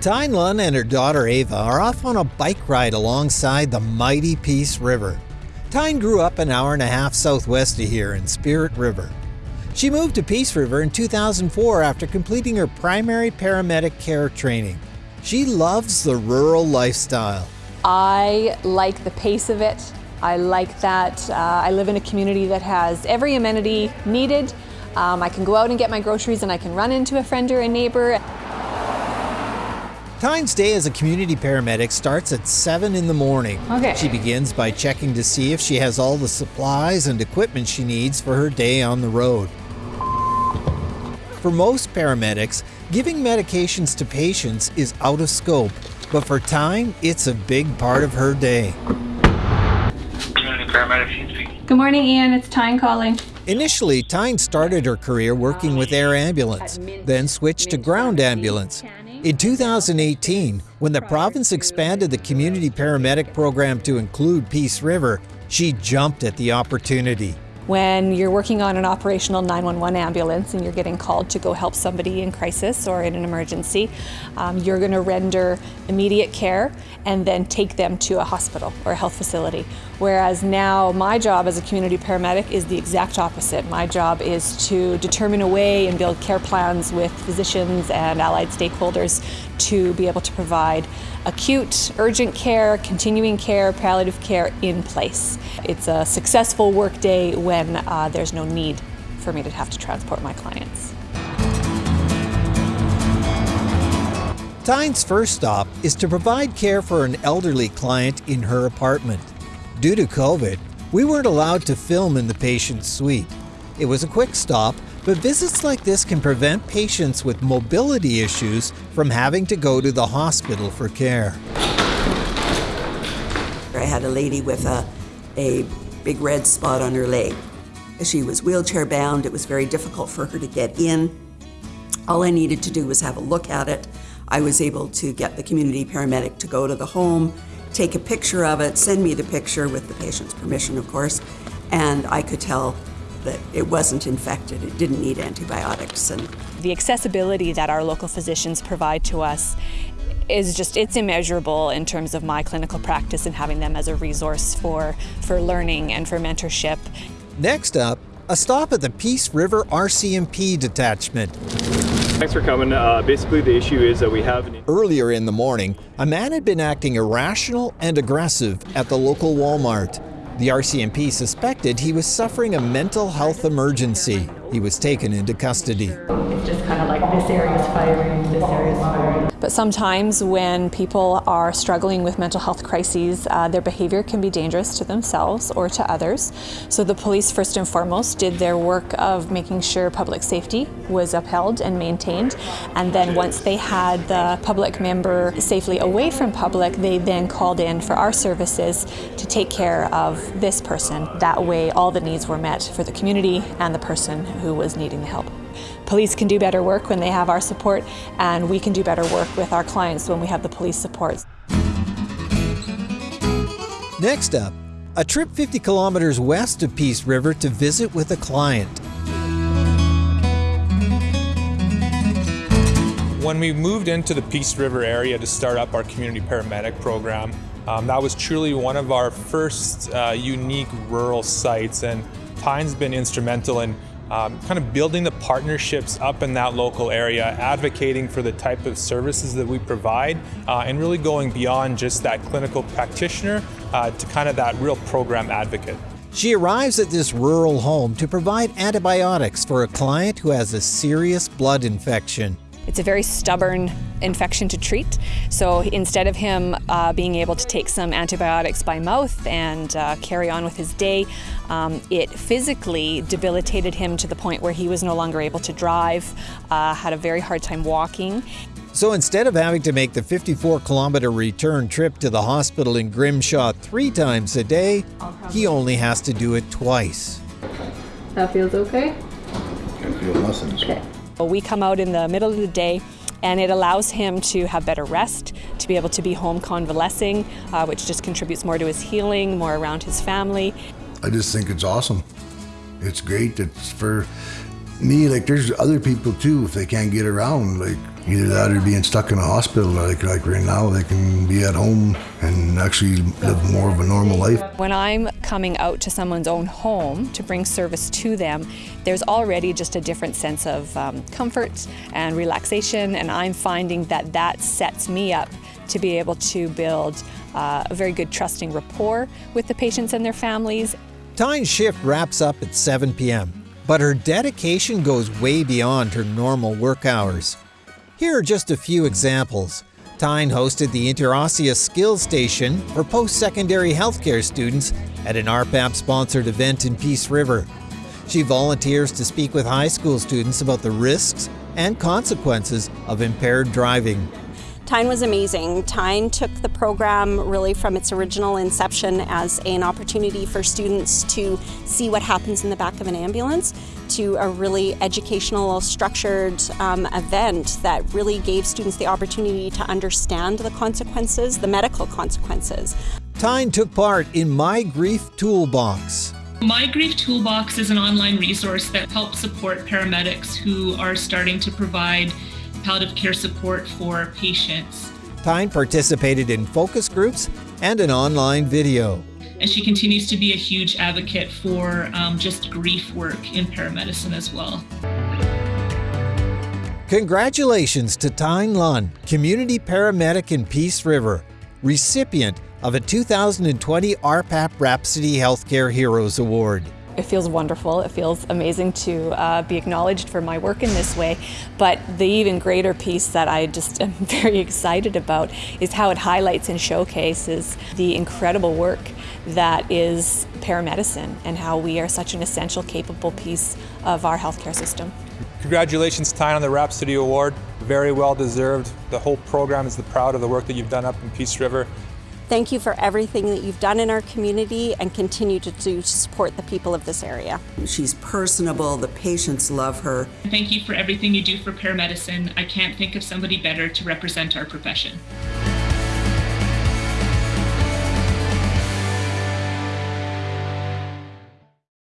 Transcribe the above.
Tyne Lund and her daughter Ava are off on a bike ride alongside the mighty Peace River. Tyne grew up an hour and a half southwest of here in Spirit River. She moved to Peace River in 2004 after completing her primary paramedic care training. She loves the rural lifestyle. I like the pace of it. I like that uh, I live in a community that has every amenity needed. Um, I can go out and get my groceries and I can run into a friend or a neighbor. Tyne's day as a community paramedic starts at 7 in the morning. Okay. She begins by checking to see if she has all the supplies and equipment she needs for her day on the road. For most paramedics, giving medications to patients is out of scope, but for Tyne, it's a big part of her day. Community paramedic. Good morning, Ian. It's Tyne calling. Initially, Tyne started her career working with air ambulance, then switched to ground ambulance. In 2018, when the province expanded the community paramedic program to include Peace River, she jumped at the opportunity. When you're working on an operational 911 ambulance and you're getting called to go help somebody in crisis or in an emergency, um, you're going to render immediate care and then take them to a hospital or a health facility. Whereas now my job as a community paramedic is the exact opposite. My job is to determine a way and build care plans with physicians and allied stakeholders to be able to provide acute, urgent care, continuing care, palliative care in place. It's a successful workday when uh, there's no need for me to have to transport my clients. Tyne's first stop is to provide care for an elderly client in her apartment. Due to COVID, we weren't allowed to film in the patient's suite. It was a quick stop, but visits like this can prevent patients with mobility issues from having to go to the hospital for care. I had a lady with a, a big red spot on her leg. She was wheelchair bound. It was very difficult for her to get in. All I needed to do was have a look at it. I was able to get the community paramedic to go to the home, take a picture of it, send me the picture with the patient's permission, of course, and I could tell that it wasn't infected. It didn't need antibiotics. And The accessibility that our local physicians provide to us is just it's immeasurable in terms of my clinical practice and having them as a resource for for learning and for mentorship. Next up, a stop at the Peace River RCMP detachment. Thanks for coming. Uh, basically, the issue is that we have an Earlier in the morning, a man had been acting irrational and aggressive at the local Walmart. The RCMP suspected he was suffering a mental health emergency. He was taken into custody. It's just kind of like this area's firing, this area's firing. But sometimes when people are struggling with mental health crises, uh, their behavior can be dangerous to themselves or to others. So the police, first and foremost, did their work of making sure public safety was upheld and maintained. And then once they had the public member safely away from public, they then called in for our services to take care of this person. That way, all the needs were met for the community and the person who was needing the help. Police can do better work when they have our support, and we can do better work with our clients when we have the police support. Next up, a trip 50 kilometers west of Peace River to visit with a client. When we moved into the Peace River area to start up our community paramedic program, um, that was truly one of our first uh, unique rural sites, and Tyne's been instrumental in um, kind of building the partnerships up in that local area, advocating for the type of services that we provide, uh, and really going beyond just that clinical practitioner uh, to kind of that real program advocate. She arrives at this rural home to provide antibiotics for a client who has a serious blood infection. It's a very stubborn infection to treat. So instead of him uh, being able to take some antibiotics by mouth and uh, carry on with his day, um, it physically debilitated him to the point where he was no longer able to drive, uh, had a very hard time walking. So instead of having to make the 54 kilometer return trip to the hospital in Grimshaw three times a day, he only has to do it twice. That feels okay? Can feel muscles. Okay. We come out in the middle of the day and it allows him to have better rest, to be able to be home convalescing, uh, which just contributes more to his healing, more around his family. I just think it's awesome. It's great. It's for me, like there's other people too, if they can't get around, like Either that or being stuck in a hospital. Like like right now, they can be at home and actually live more of a normal life. When I'm coming out to someone's own home to bring service to them, there's already just a different sense of um, comfort and relaxation, and I'm finding that that sets me up to be able to build uh, a very good trusting rapport with the patients and their families. Tyne's shift wraps up at 7 p.m., but her dedication goes way beyond her normal work hours. Here are just a few examples. Tyne hosted the Interosseous Skills Station for post-secondary healthcare students at an RPAP-sponsored event in Peace River. She volunteers to speak with high school students about the risks and consequences of impaired driving. Tyne was amazing. Tyne took the program really from its original inception as an opportunity for students to see what happens in the back of an ambulance to a really educational, structured um, event that really gave students the opportunity to understand the consequences, the medical consequences. Tyne took part in My Grief Toolbox. My Grief Toolbox is an online resource that helps support paramedics who are starting to provide palliative care support for patients. Tyne participated in focus groups and an online video. And she continues to be a huge advocate for um, just grief work in paramedicine as well. Congratulations to Tyne Lunn, community paramedic in Peace River, recipient of a 2020 RPAP Rhapsody Healthcare Heroes Award. It feels wonderful. It feels amazing to uh, be acknowledged for my work in this way. But the even greater piece that I just am very excited about is how it highlights and showcases the incredible work that is paramedicine and how we are such an essential, capable piece of our healthcare system. Congratulations, Tyne, on the Rhapsody Award. Very well deserved. The whole program is the proud of the work that you've done up in Peace River. Thank you for everything that you've done in our community and continue to do to support the people of this area. She's personable, the patients love her. Thank you for everything you do for paramedicine. I can't think of somebody better to represent our profession.